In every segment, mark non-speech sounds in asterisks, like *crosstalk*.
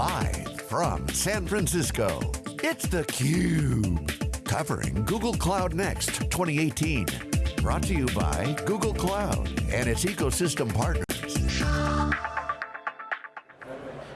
Live from San Francisco, it's theCUBE. Covering Google Cloud Next 2018. Brought to you by Google Cloud and its ecosystem partners.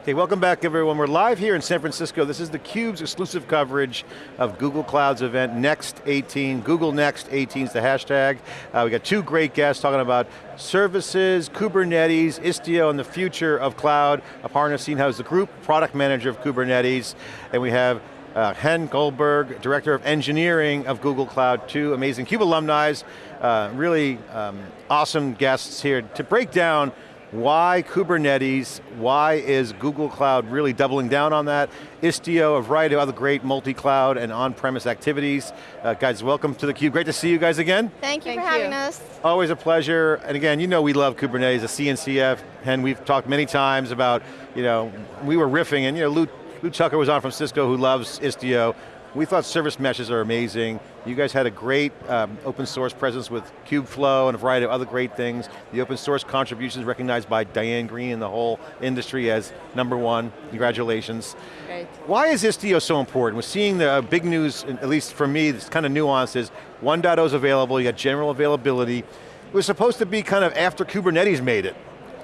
Okay, welcome back everyone. We're live here in San Francisco. This is theCUBE's exclusive coverage of Google Cloud's event, Next 18. Google Next 18 is the hashtag. Uh, we got two great guests talking about services, Kubernetes, Istio, and the future of cloud. Aparna Sinha is the group product manager of Kubernetes. And we have uh, Hen Goldberg, Director of Engineering of Google Cloud, two amazing CUBE alumni, uh, really um, awesome guests here to break down why Kubernetes? Why is Google Cloud really doubling down on that? Istio, a variety of other great multi-cloud and on-premise activities. Uh, guys, welcome to theCUBE. Great to see you guys again. Thank you Thank for having you. us. Always a pleasure. And again, you know we love Kubernetes, the CNCF, and we've talked many times about, you know, we were riffing and you know, Lew, Lew Tucker was on from Cisco who loves Istio. We thought service meshes are amazing. You guys had a great um, open source presence with Kubeflow and a variety of other great things. The open source contributions recognized by Diane Greene and the whole industry as number one. Congratulations. Great. Why is Istio so important? We're seeing the uh, big news, at least for me, this kind of nuance is 1.0 is available, you got general availability. It was supposed to be kind of after Kubernetes made it.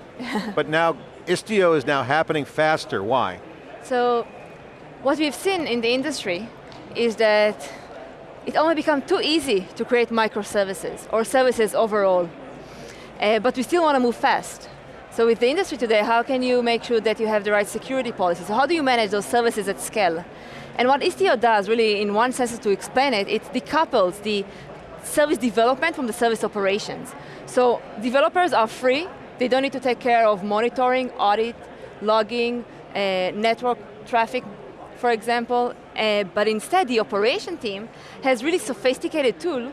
*laughs* but now Istio is now happening faster, why? So, what we've seen in the industry is that it only become too easy to create microservices or services overall. Uh, but we still want to move fast. So with the industry today, how can you make sure that you have the right security policies? So how do you manage those services at scale? And what Istio does, really, in one sense to explain it, it decouples the service development from the service operations. So developers are free, they don't need to take care of monitoring, audit, logging, uh, network traffic, for example, uh, but instead the operation team has really sophisticated tool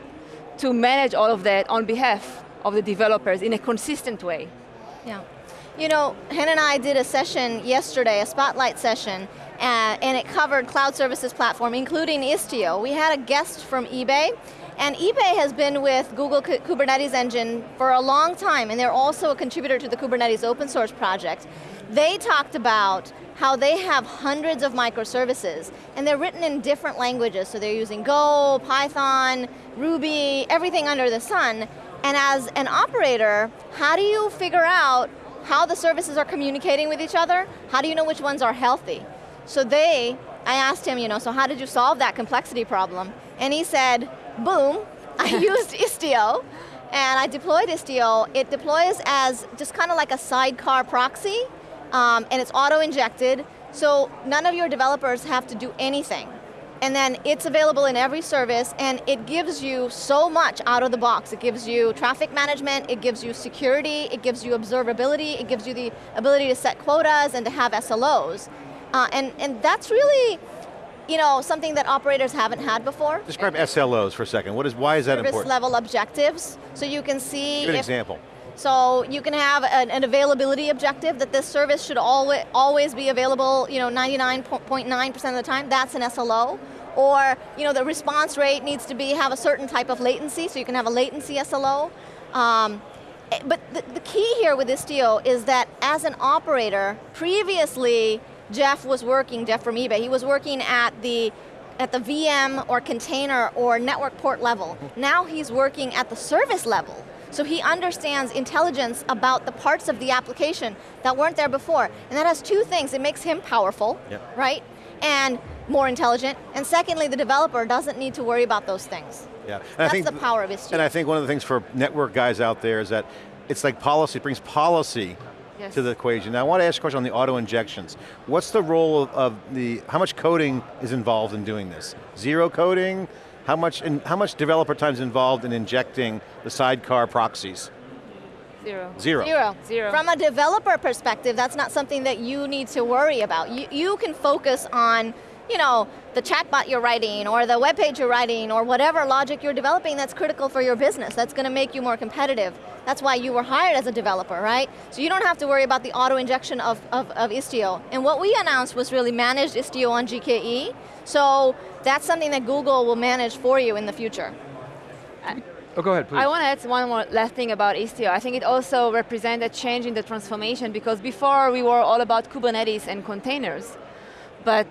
to manage all of that on behalf of the developers in a consistent way. Yeah. You know, Hen and I did a session yesterday, a spotlight session, uh, and it covered cloud services platform, including Istio. We had a guest from eBay, and eBay has been with Google Kubernetes Engine for a long time, and they're also a contributor to the Kubernetes open source project. They talked about how they have hundreds of microservices, and they're written in different languages, so they're using Go, Python, Ruby, everything under the sun, and as an operator, how do you figure out how the services are communicating with each other? How do you know which ones are healthy? So they, I asked him, you know, so how did you solve that complexity problem? And he said, boom, I *laughs* used Istio, and I deployed Istio. It deploys as just kind of like a sidecar proxy, um, and it's auto-injected, so none of your developers have to do anything. And then it's available in every service, and it gives you so much out of the box. It gives you traffic management, it gives you security, it gives you observability, it gives you the ability to set quotas and to have SLOs. Uh, and, and that's really, you know, something that operators haven't had before. Describe SLOs for a second. What is, why is that Service important? level objectives, so you can see Give an if- example. so you can have an, an availability objective that this service should always, always be available you know, 99.9% of the time, that's an SLO. Or you know, the response rate needs to be have a certain type of latency, so you can have a latency SLO. Um, eh, but the, the key here with Istio is that as an operator, previously Jeff was working, Jeff from eBay, he was working at the at the VM or container or network port level. Now he's working at the service level. So he understands intelligence about the parts of the application that weren't there before. And that has two things. It makes him powerful, Yep. right? And more intelligent. And secondly, the developer doesn't need to worry about those things. Yeah. And I think- the power of Istio. And I think one of the things for network guys out there is that it's like policy, it brings policy Yes. to the equation. Now I want to ask a question on the auto injections. What's the role of, of the, how much coding is involved in doing this? Zero coding? How much, and how much developer time is involved in injecting the sidecar proxies? Zero. Zero. Zero. Zero. From a developer perspective, that's not something that you need to worry about. You, you can focus on you know, the chatbot you're writing or the web page you're writing or whatever logic you're developing that's critical for your business. That's going to make you more competitive. That's why you were hired as a developer, right? So you don't have to worry about the auto injection of, of, of Istio. And what we announced was really managed Istio on GKE. So that's something that Google will manage for you in the future. Oh, go ahead, please. I want to add one more last thing about Istio. I think it also represents a change in the transformation because before we were all about Kubernetes and containers, but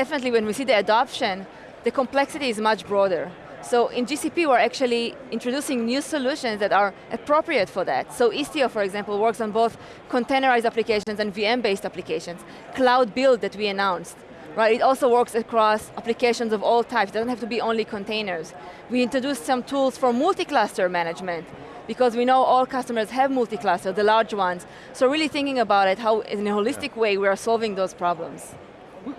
definitely when we see the adoption, the complexity is much broader. So in GCP, we're actually introducing new solutions that are appropriate for that. So Istio, for example, works on both containerized applications and VM-based applications. Cloud Build that we announced, right? It also works across applications of all types. It doesn't have to be only containers. We introduced some tools for multi-cluster management because we know all customers have multi-cluster, the large ones. So really thinking about it, how in a holistic way we are solving those problems.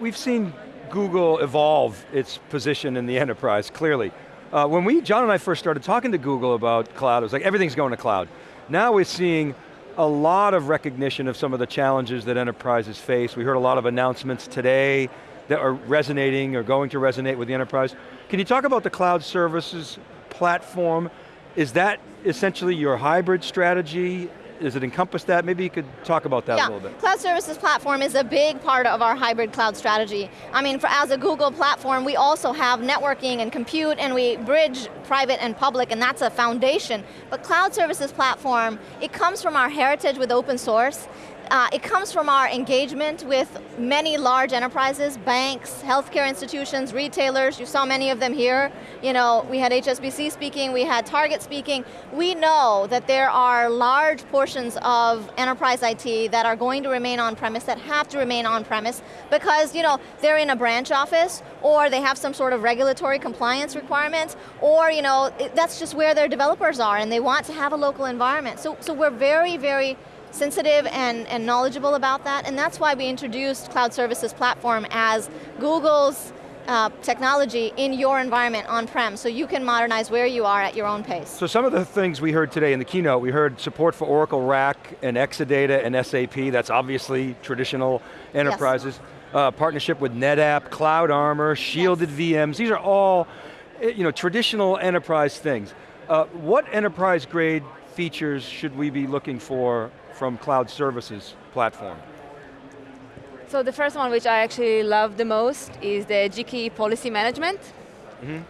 We've seen Google evolve its position in the enterprise, clearly. Uh, when we, John and I first started talking to Google about cloud, it was like everything's going to cloud. Now we're seeing a lot of recognition of some of the challenges that enterprises face. We heard a lot of announcements today that are resonating or going to resonate with the enterprise. Can you talk about the cloud services platform? Is that essentially your hybrid strategy? Does it encompass that? Maybe you could talk about that yeah. a little bit. Cloud Services Platform is a big part of our hybrid cloud strategy. I mean, for, as a Google platform, we also have networking and compute, and we bridge private and public, and that's a foundation. But Cloud Services Platform, it comes from our heritage with open source, uh, it comes from our engagement with many large enterprises, banks, healthcare institutions, retailers, you saw many of them here. You know, we had HSBC speaking, we had Target speaking. We know that there are large portions of enterprise IT that are going to remain on-premise, that have to remain on-premise, because you know, they're in a branch office, or they have some sort of regulatory compliance requirements, or you know, it, that's just where their developers are, and they want to have a local environment. So, so we're very, very sensitive and, and knowledgeable about that, and that's why we introduced Cloud Services Platform as Google's uh, technology in your environment on-prem, so you can modernize where you are at your own pace. So some of the things we heard today in the keynote, we heard support for Oracle RAC and Exadata and SAP, that's obviously traditional enterprises. Yes. Uh, partnership with NetApp, Cloud Armor, shielded yes. VMs, these are all eh, you know, traditional enterprise things. Uh, what enterprise grade features should we be looking for from cloud services platform? So the first one which I actually love the most is the GKE policy management. Mm -hmm.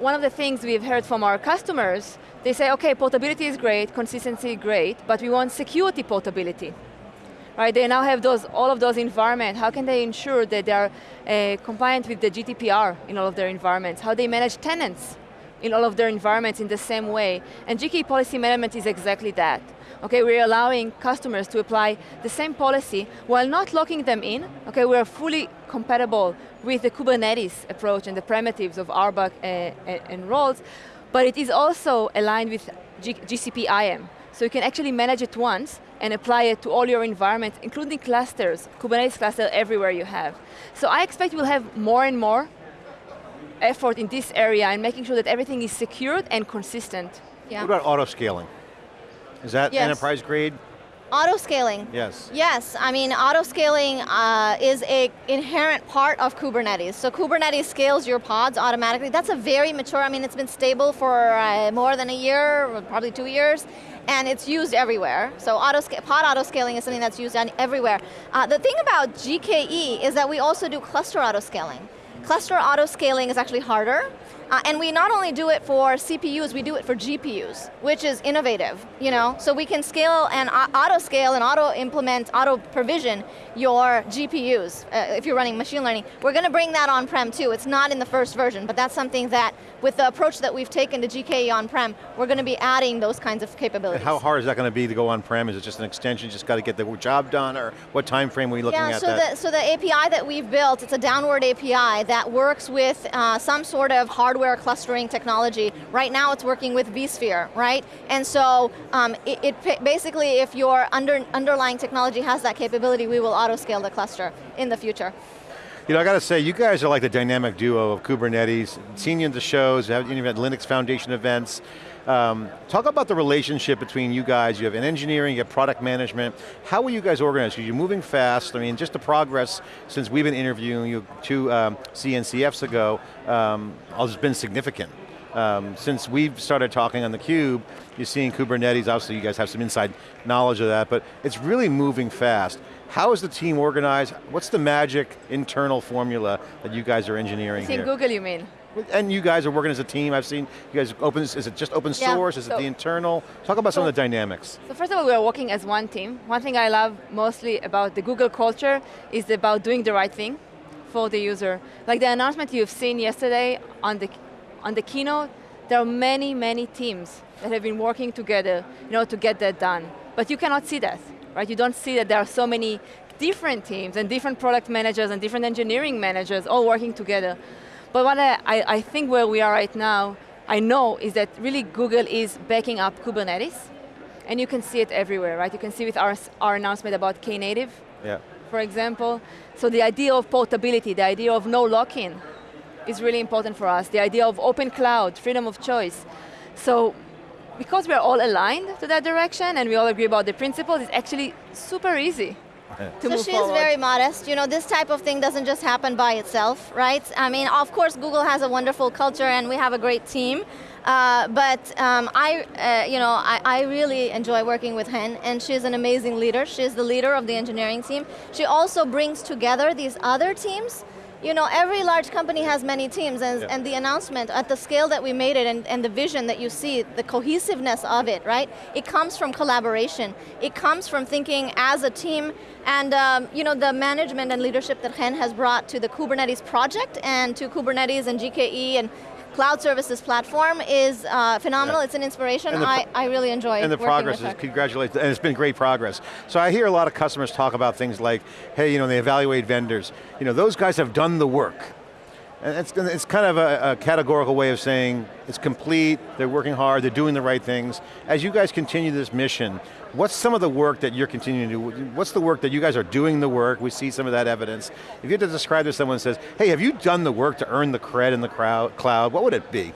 One of the things we've heard from our customers, they say, okay, portability is great, consistency great, but we want security portability. Right, they now have those, all of those environments. How can they ensure that they're uh, compliant with the GDPR in all of their environments? How they manage tenants in all of their environments in the same way. And GKE policy management is exactly that. Okay, we're allowing customers to apply the same policy while not locking them in. Okay, we're fully compatible with the Kubernetes approach and the primitives of RBAC uh, and roles, but it is also aligned with G GCP IAM. So you can actually manage it once and apply it to all your environments, including clusters, Kubernetes cluster everywhere you have. So I expect we'll have more and more effort in this area and making sure that everything is secured and consistent. Yeah. What about auto scaling? Is that yes. enterprise grade? Auto scaling. Yes. Yes, I mean auto scaling uh, is a inherent part of Kubernetes. So Kubernetes scales your pods automatically. That's a very mature, I mean it's been stable for uh, more than a year, probably two years, and it's used everywhere. So auto pod auto scaling is something that's used everywhere. Uh, the thing about GKE is that we also do cluster auto scaling. Cluster auto scaling is actually harder, uh, and we not only do it for CPUs, we do it for GPUs, which is innovative, you know? So we can scale and auto scale and auto implement, auto provision your GPUs uh, if you're running machine learning. We're going to bring that on-prem too. It's not in the first version, but that's something that with the approach that we've taken to GKE on-prem, we're going to be adding those kinds of capabilities. How hard is that going to be to go on-prem? Is it just an extension, you just got to get the job done, or what time frame are we looking yeah, at so that? The, so the API that we've built, it's a downward API that works with uh, some sort of hardware hardware clustering technology. Right now it's working with vSphere, right? And so um, it, it, basically, if your under, underlying technology has that capability, we will auto scale the cluster in the future. You know, I got to say, you guys are like the dynamic duo of Kubernetes. Seen you in the shows, you've had Linux Foundation events. Um, talk about the relationship between you guys. You have an engineering, you have product management. How are you guys organized? Are You're moving fast. I mean, just the progress since we've been interviewing you two um, CNCFs ago um, has been significant. Um, since we've started talking on theCUBE, you're seeing Kubernetes, obviously you guys have some inside knowledge of that, but it's really moving fast. How is the team organized? What's the magic internal formula that you guys are engineering I think here? Google you mean? And you guys are working as a team, I've seen you guys open, is it just open Yeah. source, is it So- the internal? Talk about some of the dynamics. So first of all, we are working as one team. One thing I love mostly about the Google culture is about doing the right thing for the user. Like the announcement you've seen yesterday on the, on the keynote, there are many, many teams that have been working together you know, to get that done. But you cannot see that, right? You don't see that there are so many different teams and different product managers and different engineering managers all working together. But what I, I, I think where we are right now, I know is that really Google is backing up Kubernetes and you can see it everywhere, right? You can see with our, our announcement about Knative, Yeah. for example. So the idea of portability, the idea of no lock-in is really important for us. The idea of open cloud, freedom of choice. So because we're all aligned to that direction and we all agree about the principles, it's actually super easy to So she's forward. very modest. You know, this type of thing doesn't just happen by itself, right? I mean, of course, Google has a wonderful culture and we have a great team. Uh, but um, I, uh, you know, I, I really enjoy working with Hen, and she's an amazing leader. She's the leader of the engineering team. She also brings together these other teams. You know, every large company has many teams, and, Yeah. and the announcement at the scale that we made it, and, and the vision that you see, the cohesiveness of it, right? It comes from collaboration. It comes from thinking as a team, and um, you know, the management and leadership that Hen has brought to the Kubernetes project and to Kubernetes and GKE and cloud services platform is uh, phenomenal. Yeah. It's an inspiration. I, I really enjoy it. And the progress is, congratulations, and it's been great progress. So I hear a lot of customers talk about things like, hey, you know, they evaluate vendors. You know, those guys have done the work. And it's, it's kind of a, a categorical way of saying it's complete, they're working hard, they're doing the right things. As you guys continue this mission, what's some of the work that you're continuing to do? What's the work that you guys are doing the work? We see some of that evidence. If you had to describe to someone says, hey, have you done the work to earn the cred in the crowd, cloud, what would it be?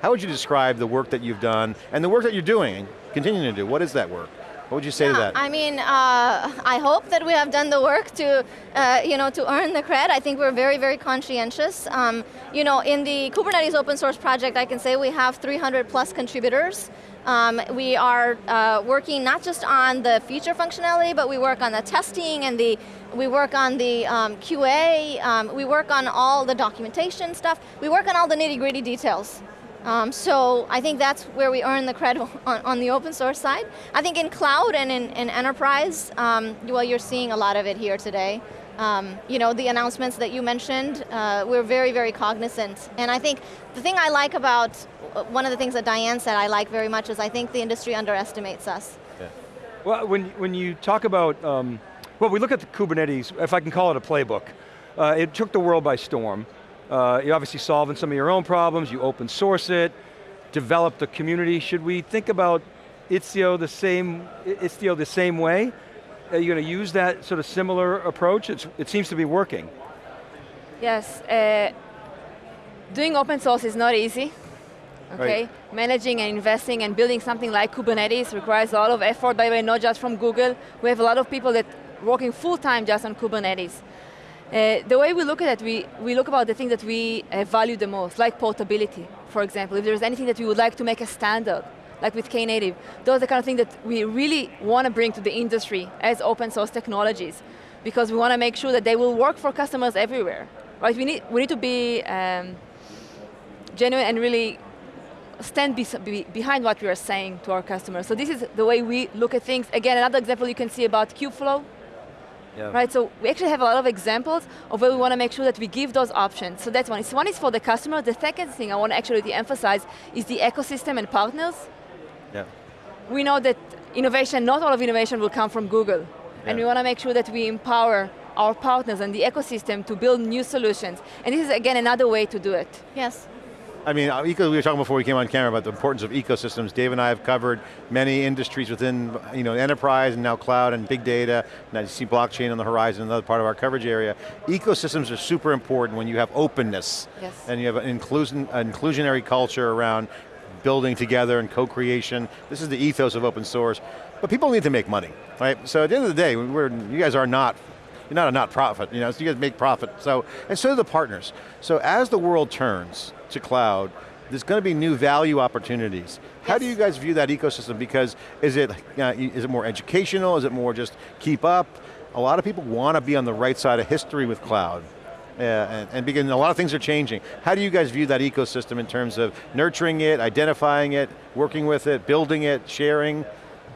How would you describe the work that you've done and the work that you're doing continuing to do? What is that work? What would you say to that? I mean, uh, I hope that we have done the work to, uh, you know, to earn the cred. I think we're very, very conscientious. Um, you know, in the Kubernetes open source project, I can say we have 300 plus contributors. Um, we are uh, working not just on the feature functionality, but we work on the testing and the, we work on the um, QA, um, we work on all the documentation stuff, we work on all the nitty gritty details. Um, so I think that's where we earn the credit *laughs* on, on the open source side. I think in cloud and in, in enterprise, um, well, you're seeing a lot of it here today. Um, you know, the announcements that you mentioned, uh, we're very, very cognizant. And I think the thing I like about, one of the things that Diane said I like very much is I think the industry underestimates us. Yeah. Well, when, when you talk about, um, well, we look at the Kubernetes, if I can call it a playbook, uh, it took the world by storm. Uh, you're obviously solving some of your own problems, you open source it, develop the community. Should we think about Istio the same, Istio the same way? Are you going to use that sort of similar approach? It's, it seems to be working. Yes, uh, doing open source is not easy. Okay, Right. managing and investing and building something like Kubernetes requires a lot of effort, by the way, not just from Google. We have a lot of people that working full time just on Kubernetes. Uh, the way we look at it, we, we look about the things that we uh, value the most, like portability, for example. If there's anything that we would like to make a standard, like with Knative, those are the kind of things that we really want to bring to the industry as open source technologies, because we want to make sure that they will work for customers everywhere. Right? We need, we need to be um, genuine and really stand bes- be behind what we are saying to our customers. So this is the way we look at things. Again, another example you can see about Kubeflow, Yeah. right? So we actually have a lot of examples of where we want to make sure that we give those options. So that's one. So one is for the customer. The second thing I want to actually emphasize is the ecosystem and partners. Yeah. We know that innovation, not all of innovation will come from Google. And we want to make sure that we empower our partners and the ecosystem to build new solutions. And this is again another way to do it. Yes. I mean, uh, we were talking before we came on camera about the importance of ecosystems. Dave and I have covered many industries within you know, enterprise and now cloud and big data, and I see blockchain on the horizon, another part of our coverage area. Ecosystems are super important when you have openness Yes. and you have an, inclusion, an inclusionary culture around building together and co-creation. This is the ethos of open source. But people need to make money, right? So at the end of the day, we're, you guys are not you're not a not profit, you know, so you guys make profit. So, and so do the partners. So as the world turns to cloud, there's going to be new value opportunities. How do you guys view that ecosystem? Because is it, uh, is it more educational? Is it more just keep up? A lot of people want to be on the right side of history with cloud. and, and begin, a lot of things are changing. How do you guys view that ecosystem in terms of nurturing it, identifying it, working with it, building it, sharing?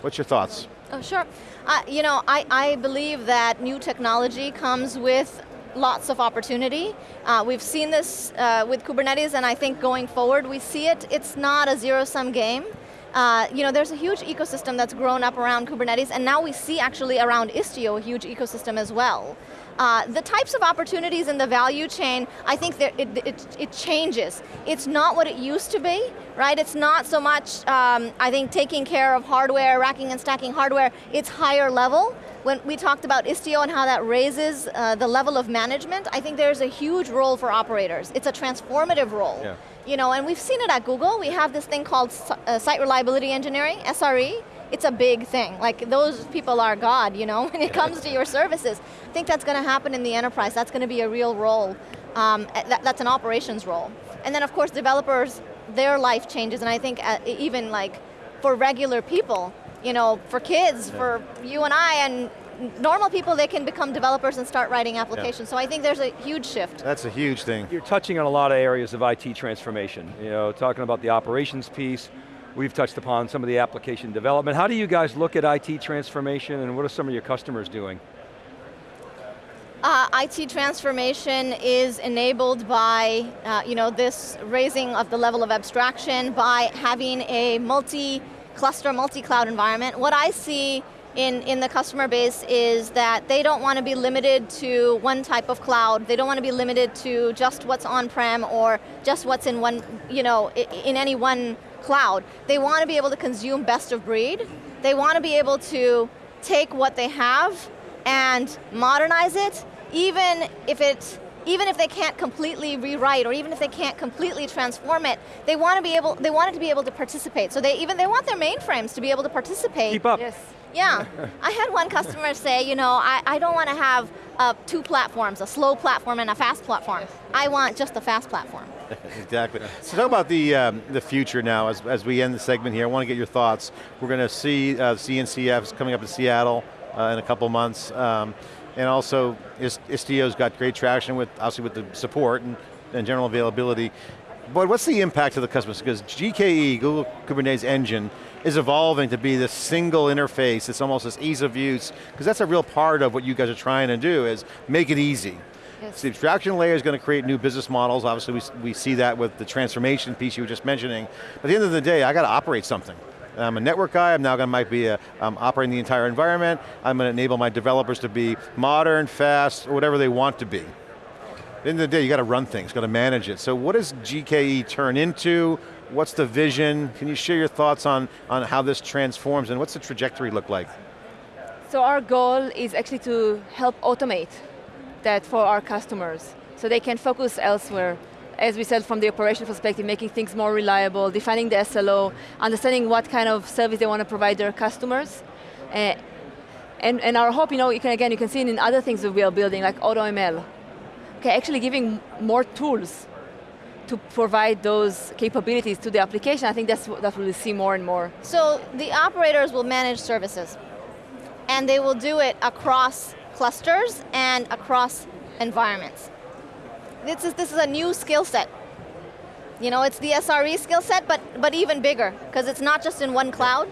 What's your thoughts? Oh, sure. Uh, you know, I, I believe that new technology comes with lots of opportunity. Uh, we've seen this uh, with Kubernetes and I think going forward we see it, it's not a zero-sum game. Uh, you know, there's a huge ecosystem that's grown up around Kubernetes and now we see actually around Istio a huge ecosystem as well. Uh, the types of opportunities in the value chain, I think that it, it, it, changes. It's not what it used to be, right? It's not so much, um, I think, taking care of hardware, racking and stacking hardware, it's higher level. When we talked about Istio and how that raises uh, the level of management, I think there's a huge role for operators. It's a transformative role. Yeah. You know, and we've seen it at Google. We have this thing called uh, Site Reliability Engineering, SRE, it's a big thing. Like those people are God, you know, *laughs* when it comes to your services. I think that's going to happen in the enterprise. That's going to be a real role. Um, that, that's an operations role. And then of course developers, their life changes and I think uh, even like for regular people, you know, for kids, yeah. for you and I, and normal people, they can become developers and start writing applications. Yeah. So I think there's a huge shift. That's a huge thing. You're touching on a lot of areas of IT transformation. You know, talking about the operations piece, We've touched upon some of the application development. How do you guys look at IT transformation and what are some of your customers doing? Uh, IT transformation is enabled by uh, you know, this raising of the level of abstraction by having a multi-cluster, multi-cloud environment. What I see in, in the customer base is that they don't want to be limited to one type of cloud. They don't want to be limited to just what's on-prem or just what's in one, you know, in any one cloud. They want to be able to consume best of breed. They want to be able to take what they have and modernize it, even if it's even if they can't completely rewrite or even if they can't completely transform it, they want to be able, they want it to be able to participate. So they even, they want their mainframes to be able to participate. Keep up. Yes. Yeah, I had one customer say, you know, I, I don't want to have uh, two platforms, a slow platform and a fast platform. I want just a fast platform. *laughs* exactly. So talk about the, um, the future now as, as we end the segment here. I want to get your thoughts. We're going to see uh, CNCFs coming up in Seattle uh, in a couple months. Um, and also, Istio's got great traction with, obviously with the support and, and general availability. But what's the impact to the customers? Because GKE, Google Kubernetes Engine, is evolving to be this single interface, it's almost this ease of use, because that's a real part of what you guys are trying to do, is make it easy. Yes. The abstraction layer is going to create new business models. Obviously, we, we see that with the transformation piece you were just mentioning. But at the end of the day, I got to operate something. I'm a network guy, I'm now going to might be a, um, operating the entire environment. I'm going to enable my developers to be modern, fast, or whatever they want to be. At the end of the day, you got to run things, got to manage it. So what does GKE turn into? What's the vision? Can you share your thoughts on, on how this transforms and what's the trajectory look like? So our goal is actually to help automate that for our customers so they can focus elsewhere. As we said, from the operation perspective, making things more reliable, defining the SLO, understanding what kind of service they want to provide their customers. Uh, and, and our hope, you know, you can, again, you can see it in other things that we are building, like AutoML. Okay, actually giving more tools to provide those capabilities to the application, I think that's what we'll see more and more. So the operators will manage services, and they will do it across clusters and across environments. This is, this is a new skill set. You know, it's the SRE skill set, but, but even bigger, because it's not just in one cloud,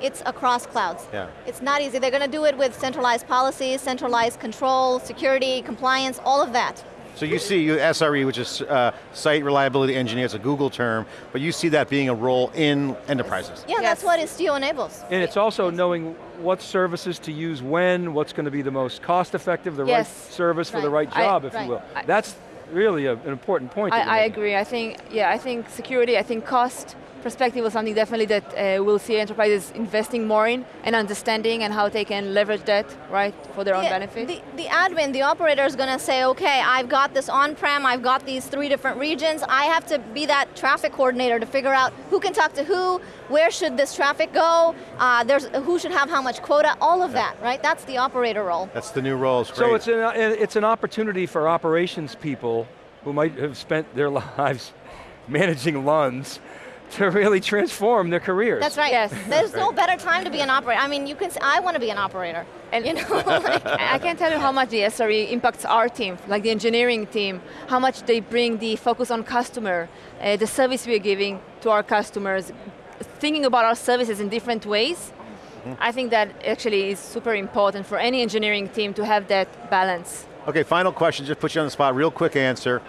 it's across clouds. Yeah. It's not easy. They're going to do it with centralized policies, centralized control, security, compliance, all of that. So you see SRE, which is uh, Site Reliability Engineer, it's a Google term, but you see that being a role in enterprises. Yeah, yes. that's what Istio enables. And it's also knowing what services to use when, what's going to be the most cost effective, the yes. right service right. for the right job, I, if right. you will. I, that's really a, an important point. I, I agree, I think, yeah, I think security, I think cost, perspective was something definitely that uh, we'll see enterprises investing more in and understanding and how they can leverage that, right, for their the, own benefit. The, the admin, the operator is going to say, okay, I've got this on-prem, I've got these three different regions, I have to be that traffic coordinator to figure out who can talk to who, where should this traffic go, uh, there's, who should have how much quota, all of that, right? That's the operator role. That's the new role, So it's an, it's an opportunity for operations people who might have spent their *laughs* lives managing LUNs to really transform their careers. That's right. Yes. There's no better time to be an operator. I mean, you can. I want to be an operator. And you know, *laughs* like, *laughs* I can't tell you how much the SRE impacts our team, like the engineering team, how much they bring the focus on customer, uh, the service we're giving to our customers, thinking about our services in different ways. I think that actually is super important for any engineering team to have that balance. Okay, final question, just put you on the spot, real quick answer.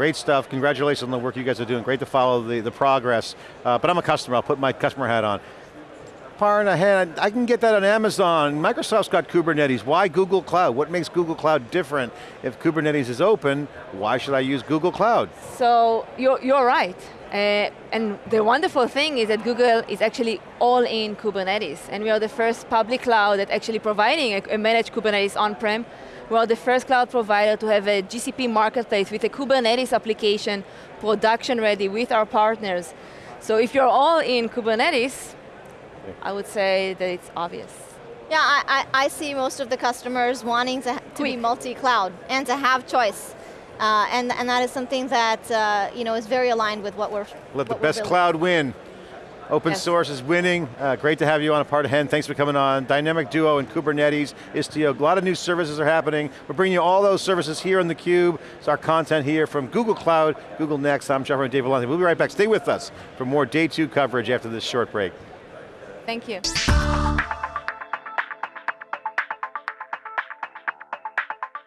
Great stuff, congratulations on the work you guys are doing. Great to follow the, the progress. Uh, but I'm a customer, I'll put my customer hat on. Far ahead, I can get that on Amazon. Microsoft's got Kubernetes. Why Google Cloud? What makes Google Cloud different? If Kubernetes is open, why should I use Google Cloud? So you're, you're right. Uh, and the wonderful thing is that Google is actually all in Kubernetes. And we are the first public cloud that actually providing a, a managed Kubernetes on-prem. We are the first cloud provider to have a GCP marketplace with a Kubernetes application, production ready with our partners. So if you're all in Kubernetes, I would say that it's obvious. yeah, I, I, I see most of the customers wanting to, to be multi-cloud and to have choice. Uh, and, and that is something that uh, you know, is very aligned with what we're Let the what we're best building. cloud win. Open Yes. source is winning. Uh, great to have you on a part of HEN. Thanks for coming on. Dynamic Duo and Kubernetes, Istio, a lot of new services are happening. We're bringing you all those services here on theCUBE. It's our content here from Google Cloud, Google Next. I'm Jeff and Dave Vellante. We'll be right back. Stay with us for more day two coverage after this short break. Thank you.